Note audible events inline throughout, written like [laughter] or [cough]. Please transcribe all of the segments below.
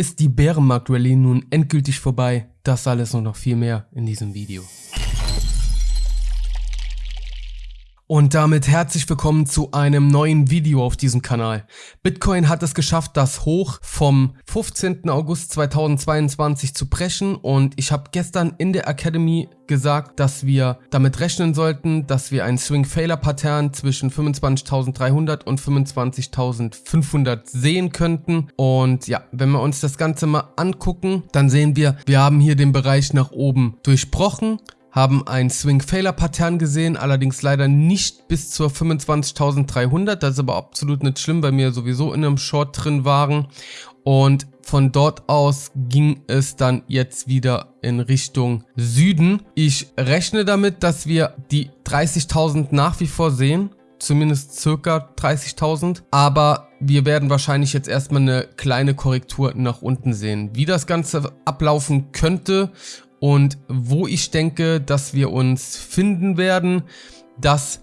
Ist die Bärenmarkt-Rallye nun endgültig vorbei? Das alles und noch viel mehr in diesem Video. Und damit herzlich willkommen zu einem neuen Video auf diesem Kanal. Bitcoin hat es geschafft, das Hoch vom 15. August 2022 zu brechen und ich habe gestern in der Academy gesagt, dass wir damit rechnen sollten, dass wir ein Swing-Failure-Pattern zwischen 25.300 und 25.500 sehen könnten. Und ja, wenn wir uns das Ganze mal angucken, dann sehen wir, wir haben hier den Bereich nach oben durchbrochen haben ein Swing-Failure-Pattern gesehen, allerdings leider nicht bis zur 25.300. Das ist aber absolut nicht schlimm, weil wir sowieso in einem Short drin waren. Und von dort aus ging es dann jetzt wieder in Richtung Süden. Ich rechne damit, dass wir die 30.000 nach wie vor sehen zumindest circa 30.000, aber wir werden wahrscheinlich jetzt erstmal eine kleine Korrektur nach unten sehen. Wie das Ganze ablaufen könnte und wo ich denke, dass wir uns finden werden, das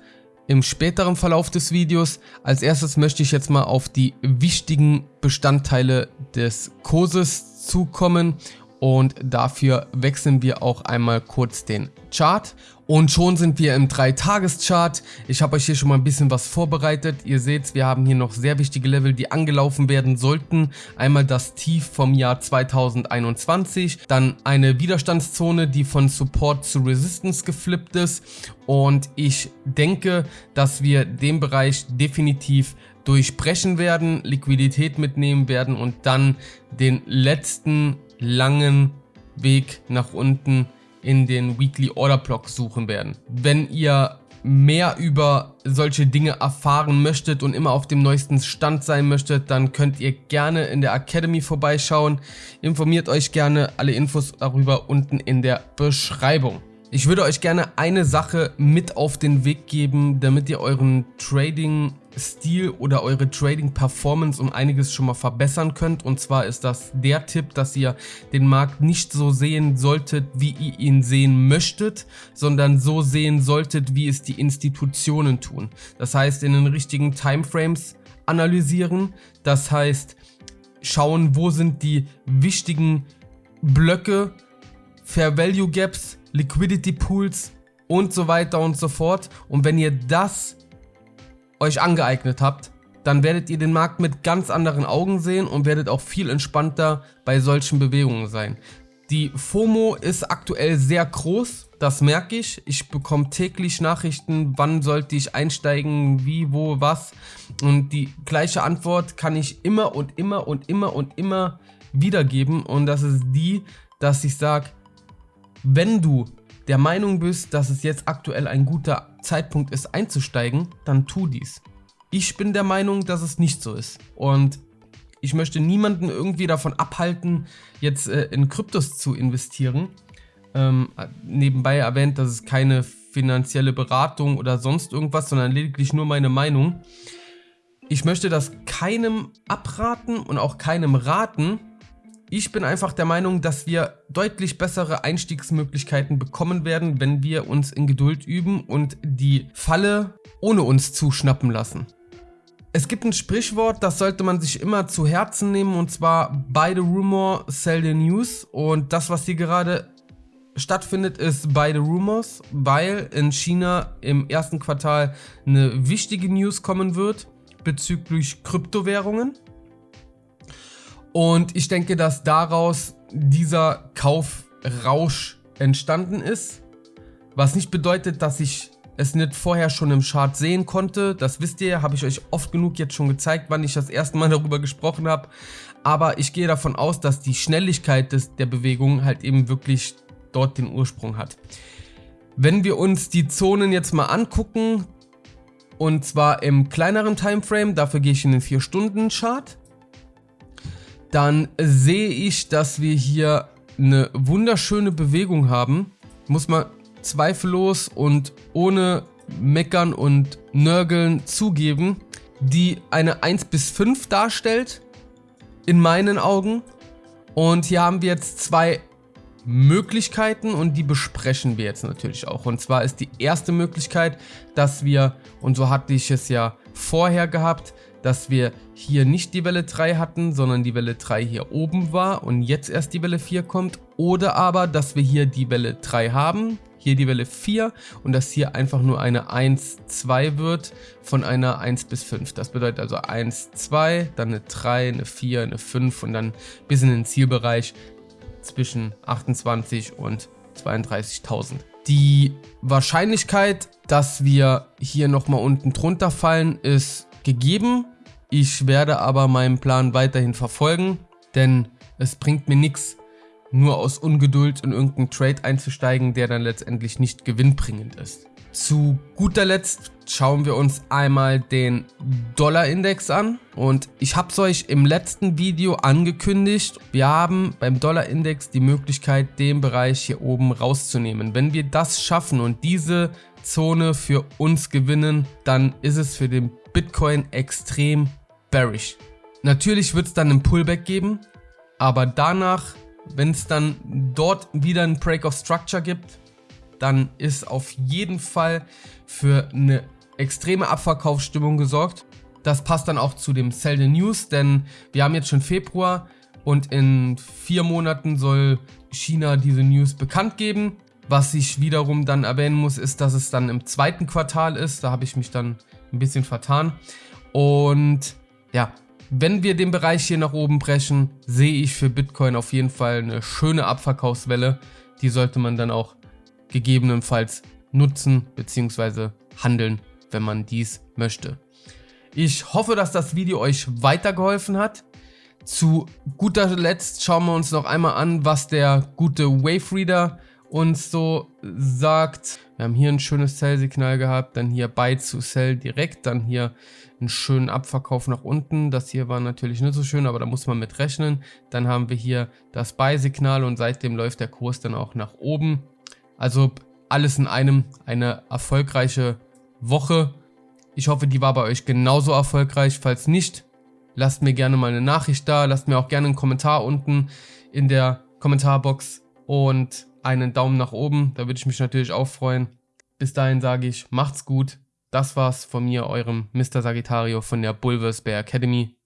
im späteren Verlauf des Videos. Als erstes möchte ich jetzt mal auf die wichtigen Bestandteile des Kurses zukommen und dafür wechseln wir auch einmal kurz den Chart und schon sind wir im 3-Tages-Chart. Ich habe euch hier schon mal ein bisschen was vorbereitet. Ihr seht, wir haben hier noch sehr wichtige Level, die angelaufen werden sollten. Einmal das Tief vom Jahr 2021, dann eine Widerstandszone, die von Support zu Resistance geflippt ist. Und ich denke, dass wir den Bereich definitiv durchbrechen werden, Liquidität mitnehmen werden und dann den letzten langen Weg nach unten in den Weekly Order Block suchen werden. Wenn ihr mehr über solche Dinge erfahren möchtet und immer auf dem neuesten Stand sein möchtet, dann könnt ihr gerne in der Academy vorbeischauen. Informiert euch gerne, alle Infos darüber unten in der Beschreibung. Ich würde euch gerne eine Sache mit auf den Weg geben, damit ihr euren Trading Stil oder eure Trading Performance um einiges schon mal verbessern könnt. Und zwar ist das der Tipp, dass ihr den Markt nicht so sehen solltet, wie ihr ihn sehen möchtet, sondern so sehen solltet, wie es die Institutionen tun. Das heißt, in den richtigen Timeframes analysieren. Das heißt, schauen, wo sind die wichtigen Blöcke, Fair Value Gaps, Liquidity Pools und so weiter und so fort. Und wenn ihr das euch angeeignet habt, dann werdet ihr den Markt mit ganz anderen Augen sehen und werdet auch viel entspannter bei solchen Bewegungen sein. Die FOMO ist aktuell sehr groß, das merke ich. Ich bekomme täglich Nachrichten, wann sollte ich einsteigen, wie, wo, was. Und die gleiche Antwort kann ich immer und immer und immer und immer wiedergeben. Und das ist die, dass ich sage, wenn du der Meinung bist, dass es jetzt aktuell ein guter Zeitpunkt ist einzusteigen, dann tu dies. Ich bin der Meinung, dass es nicht so ist und ich möchte niemanden irgendwie davon abhalten, jetzt äh, in Kryptos zu investieren. Ähm, nebenbei erwähnt, das ist keine finanzielle Beratung oder sonst irgendwas, sondern lediglich nur meine Meinung. Ich möchte das keinem abraten und auch keinem raten, ich bin einfach der Meinung, dass wir deutlich bessere Einstiegsmöglichkeiten bekommen werden, wenn wir uns in Geduld üben und die Falle ohne uns zuschnappen lassen. Es gibt ein Sprichwort, das sollte man sich immer zu Herzen nehmen und zwar Buy the Rumor, Sell the News und das, was hier gerade stattfindet, ist Buy the Rumors, weil in China im ersten Quartal eine wichtige News kommen wird bezüglich Kryptowährungen. Und ich denke, dass daraus dieser Kaufrausch entstanden ist. Was nicht bedeutet, dass ich es nicht vorher schon im Chart sehen konnte. Das wisst ihr, habe ich euch oft genug jetzt schon gezeigt, wann ich das erste Mal [laughs] darüber gesprochen habe. Aber ich gehe davon aus, dass die Schnelligkeit des, der Bewegung halt eben wirklich dort den Ursprung hat. Wenn wir uns die Zonen jetzt mal angucken, und zwar im kleineren Timeframe, dafür gehe ich in den 4-Stunden-Chart dann sehe ich, dass wir hier eine wunderschöne Bewegung haben. Muss man zweifellos und ohne Meckern und Nörgeln zugeben, die eine 1 bis 5 darstellt, in meinen Augen. Und hier haben wir jetzt zwei Möglichkeiten und die besprechen wir jetzt natürlich auch. Und zwar ist die erste Möglichkeit, dass wir, und so hatte ich es ja vorher gehabt, dass wir hier nicht die Welle 3 hatten, sondern die Welle 3 hier oben war und jetzt erst die Welle 4 kommt. Oder aber, dass wir hier die Welle 3 haben, hier die Welle 4 und dass hier einfach nur eine 1, 2 wird von einer 1 bis 5. Das bedeutet also 1, 2, dann eine 3, eine 4, eine 5 und dann bis in den Zielbereich zwischen 28 und 32.000. Die Wahrscheinlichkeit, dass wir hier nochmal unten drunter fallen, ist gegeben. Ich werde aber meinen Plan weiterhin verfolgen, denn es bringt mir nichts, nur aus Ungeduld in irgendeinen Trade einzusteigen, der dann letztendlich nicht gewinnbringend ist. Zu guter Letzt schauen wir uns einmal den Dollarindex an und ich habe es euch im letzten Video angekündigt, wir haben beim Dollarindex die Möglichkeit den Bereich hier oben rauszunehmen. Wenn wir das schaffen und diese Zone für uns gewinnen, dann ist es für den Bitcoin extrem bearish. Natürlich wird es dann einen Pullback geben, aber danach, wenn es dann dort wieder einen Break of Structure gibt, dann ist auf jeden Fall für eine extreme Abverkaufsstimmung gesorgt. Das passt dann auch zu dem Sell the News, denn wir haben jetzt schon Februar und in vier Monaten soll China diese News bekannt geben. Was ich wiederum dann erwähnen muss, ist, dass es dann im zweiten Quartal ist. Da habe ich mich dann ein bisschen vertan. Und ja, wenn wir den Bereich hier nach oben brechen, sehe ich für Bitcoin auf jeden Fall eine schöne Abverkaufswelle. Die sollte man dann auch gegebenenfalls nutzen bzw. handeln, wenn man dies möchte. Ich hoffe, dass das Video euch weitergeholfen hat. Zu guter Letzt schauen wir uns noch einmal an, was der gute Wave Reader uns so sagt. Wir haben hier ein schönes Sell-Signal gehabt, dann hier Buy zu Sell direkt, dann hier einen schönen Abverkauf nach unten. Das hier war natürlich nicht so schön, aber da muss man mit rechnen. Dann haben wir hier das Buy-Signal und seitdem läuft der Kurs dann auch nach oben. Also alles in einem eine erfolgreiche Woche. Ich hoffe, die war bei euch genauso erfolgreich. Falls nicht, lasst mir gerne mal eine Nachricht da. Lasst mir auch gerne einen Kommentar unten in der Kommentarbox und einen Daumen nach oben. Da würde ich mich natürlich auch freuen. Bis dahin sage ich, macht's gut. Das war's von mir, eurem Mr. Sagittario von der Bulvers Bear Academy.